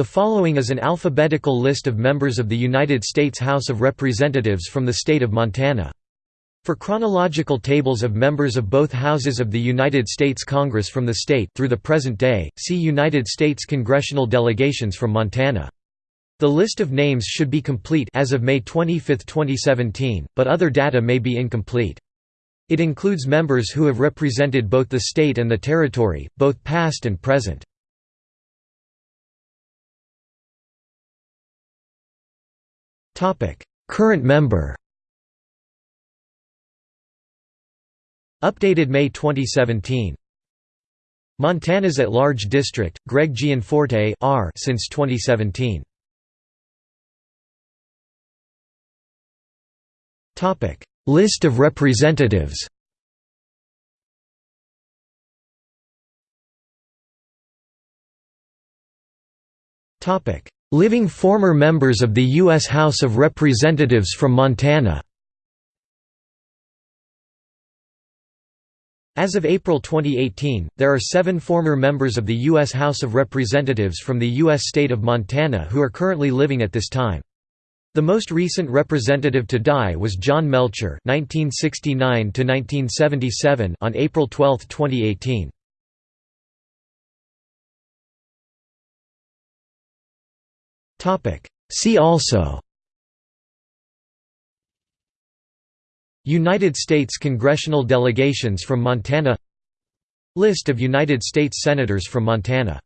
The following is an alphabetical list of members of the United States House of Representatives from the state of Montana. For chronological tables of members of both houses of the United States Congress from the state through the present day, see United States congressional delegations from Montana. The list of names should be complete as of May 25, 2017, but other data may be incomplete. It includes members who have represented both the state and the territory, both past and present. Current member Updated May 2017 Montana's at-large district, Greg Gianforte R since 2017. Topic: List of representatives Living former members of the U.S. House of Representatives from Montana As of April 2018, there are seven former members of the U.S. House of Representatives from the U.S. state of Montana who are currently living at this time. The most recent representative to die was John Melcher (1969–1977) on April 12, 2018. See also. United States congressional delegations from Montana. List of United States Senators from Montana